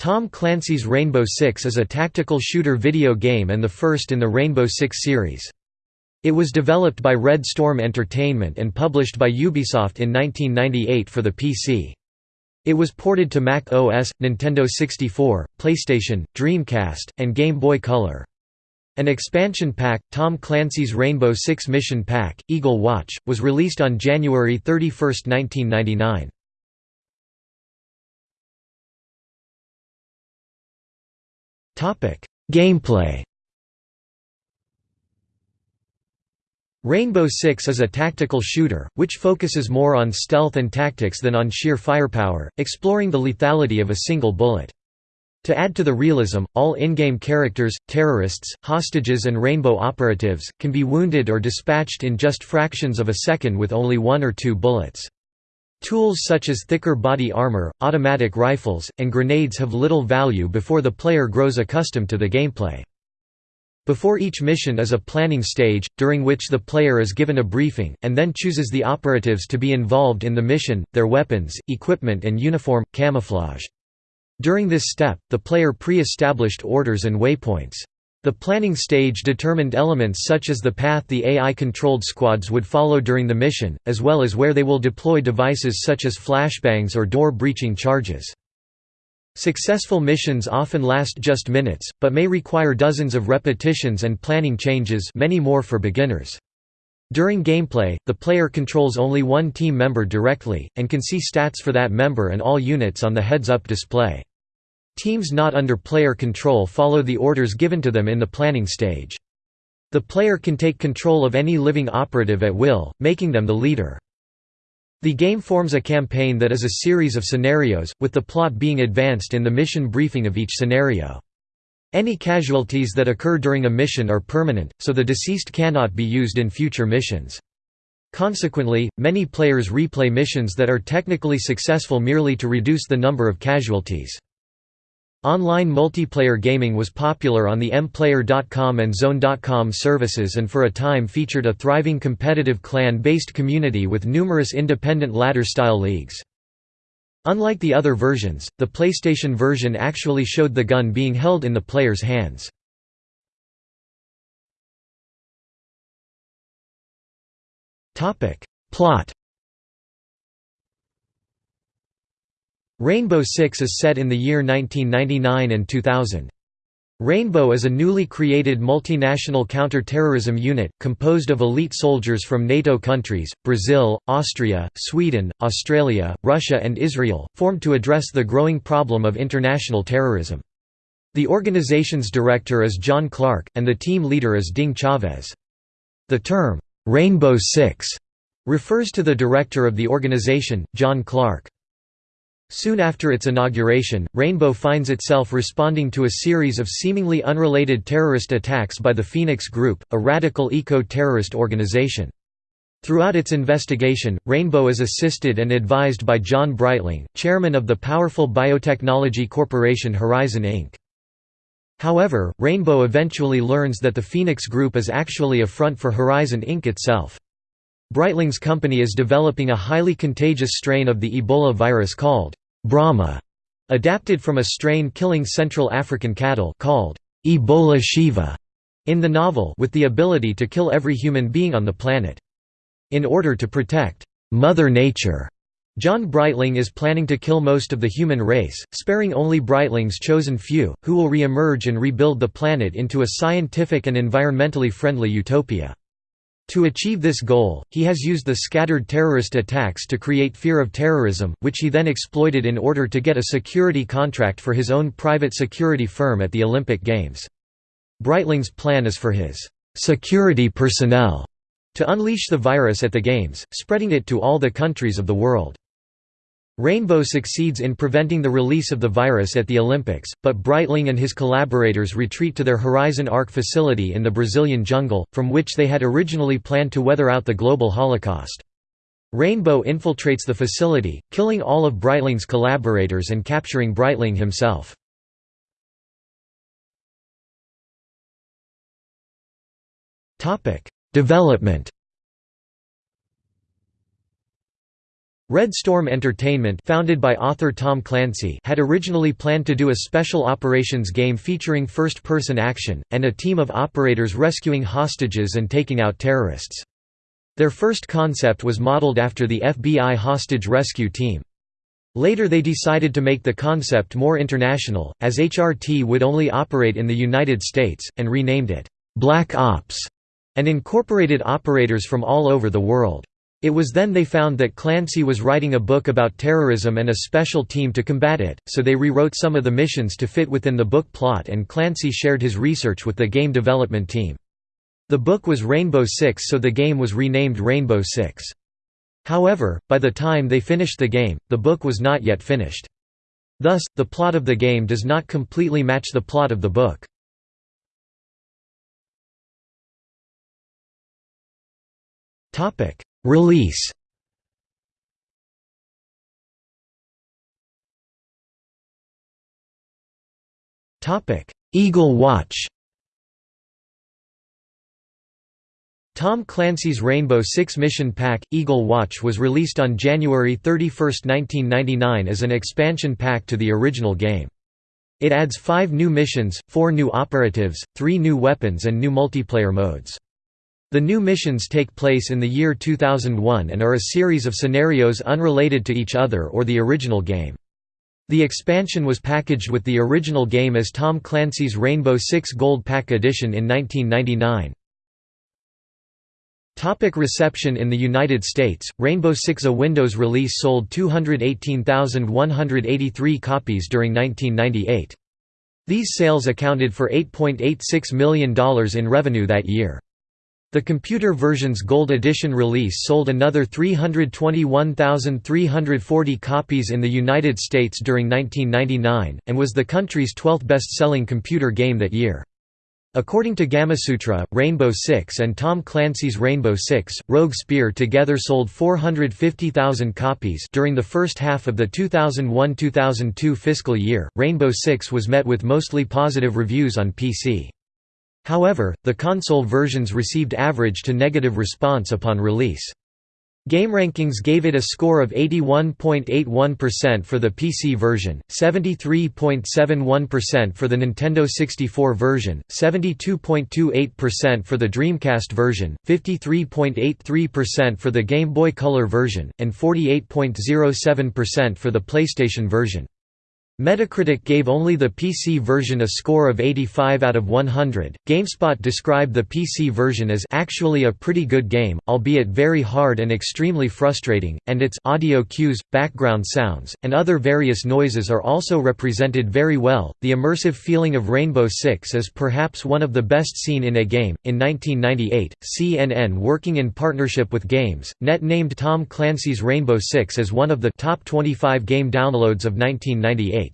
Tom Clancy's Rainbow Six is a tactical shooter video game and the first in the Rainbow Six series. It was developed by Red Storm Entertainment and published by Ubisoft in 1998 for the PC. It was ported to Mac OS, Nintendo 64, PlayStation, Dreamcast, and Game Boy Color. An expansion pack, Tom Clancy's Rainbow Six Mission Pack, Eagle Watch, was released on January 31, 1999. Gameplay Rainbow Six is a tactical shooter, which focuses more on stealth and tactics than on sheer firepower, exploring the lethality of a single bullet. To add to the realism, all in-game characters, terrorists, hostages and Rainbow operatives, can be wounded or dispatched in just fractions of a second with only one or two bullets. Tools such as thicker body armor, automatic rifles, and grenades have little value before the player grows accustomed to the gameplay. Before each mission is a planning stage, during which the player is given a briefing, and then chooses the operatives to be involved in the mission, their weapons, equipment and uniform, camouflage. During this step, the player pre-established orders and waypoints. The planning stage determined elements such as the path the AI-controlled squads would follow during the mission, as well as where they will deploy devices such as flashbangs or door-breaching charges. Successful missions often last just minutes, but may require dozens of repetitions and planning changes many more for beginners. During gameplay, the player controls only one team member directly, and can see stats for that member and all units on the heads-up display. Teams not under player control follow the orders given to them in the planning stage. The player can take control of any living operative at will, making them the leader. The game forms a campaign that is a series of scenarios, with the plot being advanced in the mission briefing of each scenario. Any casualties that occur during a mission are permanent, so the deceased cannot be used in future missions. Consequently, many players replay missions that are technically successful merely to reduce the number of casualties. Online multiplayer gaming was popular on the mplayer.com and zone.com services and for a time featured a thriving competitive clan-based community with numerous independent ladder-style leagues. Unlike the other versions, the PlayStation version actually showed the gun being held in the player's hands. Plot Rainbow Six is set in the year 1999 and 2000. Rainbow is a newly created multinational counter-terrorism unit, composed of elite soldiers from NATO countries, Brazil, Austria, Sweden, Australia, Russia and Israel, formed to address the growing problem of international terrorism. The organization's director is John Clark, and the team leader is Ding Chavez. The term, "'Rainbow Six refers to the director of the organization, John Clark. Soon after its inauguration, Rainbow finds itself responding to a series of seemingly unrelated terrorist attacks by the Phoenix Group, a radical eco-terrorist organization. Throughout its investigation, Rainbow is assisted and advised by John Breitling, chairman of the powerful biotechnology corporation Horizon Inc. However, Rainbow eventually learns that the Phoenix Group is actually a front for Horizon Inc. itself. Breitling's company is developing a highly contagious strain of the Ebola virus called Brahma, adapted from a strain killing Central African cattle called Ebola Shiva in the novel with the ability to kill every human being on the planet. In order to protect Mother Nature, John Breitling is planning to kill most of the human race, sparing only Breitling's chosen few, who will re-emerge and rebuild the planet into a scientific and environmentally friendly utopia. To achieve this goal, he has used the scattered terrorist attacks to create fear of terrorism, which he then exploited in order to get a security contract for his own private security firm at the Olympic Games. Breitling's plan is for his security personnel to unleash the virus at the Games, spreading it to all the countries of the world. Rainbow succeeds in preventing the release of the virus at the Olympics, but Breitling and his collaborators retreat to their Horizon Ark facility in the Brazilian jungle, from which they had originally planned to weather out the global Holocaust. Rainbow infiltrates the facility, killing all of Breitling's collaborators and capturing Breitling himself. Development Red Storm Entertainment founded by author Tom Clancy had originally planned to do a special operations game featuring first-person action, and a team of operators rescuing hostages and taking out terrorists. Their first concept was modeled after the FBI hostage rescue team. Later they decided to make the concept more international, as HRT would only operate in the United States, and renamed it, "'Black Ops' and incorporated operators from all over the world. It was then they found that Clancy was writing a book about terrorism and a special team to combat it, so they rewrote some of the missions to fit within the book plot and Clancy shared his research with the game development team. The book was Rainbow Six so the game was renamed Rainbow Six. However, by the time they finished the game, the book was not yet finished. Thus, the plot of the game does not completely match the plot of the book. Release Eagle Watch Tom Clancy's Rainbow Six Mission Pack – Eagle Watch was released on January 31, 1999 as an expansion pack to the original game. It adds five new missions, four new operatives, three new weapons and new multiplayer modes. The new missions take place in the year 2001 and are a series of scenarios unrelated to each other or the original game. The expansion was packaged with the original game as Tom Clancy's Rainbow Six Gold Pack Edition in 1999. Topic reception In the United States, Rainbow Six a Windows release sold 218,183 copies during 1998. These sales accounted for $8.86 million in revenue that year. The computer version's Gold Edition release sold another 321,340 copies in the United States during 1999, and was the country's 12th best-selling computer game that year. According to Gamasutra, Rainbow Six and Tom Clancy's Rainbow Six, Rogue Spear together sold 450,000 copies during the first half of the 2001–2002 fiscal year. Rainbow Six was met with mostly positive reviews on PC. However, the console versions received average to negative response upon release. GameRankings gave it a score of 81.81% for the PC version, 73.71% for the Nintendo 64 version, 72.28% for the Dreamcast version, 53.83% for the Game Boy Color version, and 48.07% for the PlayStation version. Metacritic gave only the PC version a score of 85 out of 100. GameSpot described the PC version as actually a pretty good game, albeit very hard and extremely frustrating, and its audio cues, background sounds, and other various noises are also represented very well. The immersive feeling of Rainbow Six is perhaps one of the best seen in a game. In 1998, CNN, working in partnership with Games.net named Tom Clancy's Rainbow Six as one of the top 25 game downloads of 1998.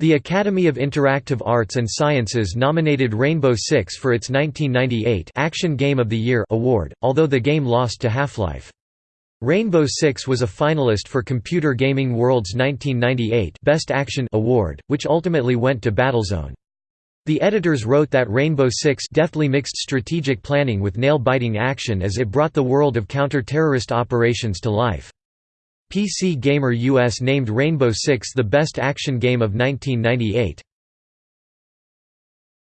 The Academy of Interactive Arts and Sciences nominated Rainbow Six for its 1998 Action Game of the Year award, although the game lost to Half-Life. Rainbow Six was a finalist for Computer Gaming World's 1998 Best Action award, which ultimately went to Battlezone. The editors wrote that Rainbow Six deftly mixed strategic planning with nail-biting action as it brought the world of counter-terrorist operations to life. PC Gamer US named Rainbow Six the best action game of 1998.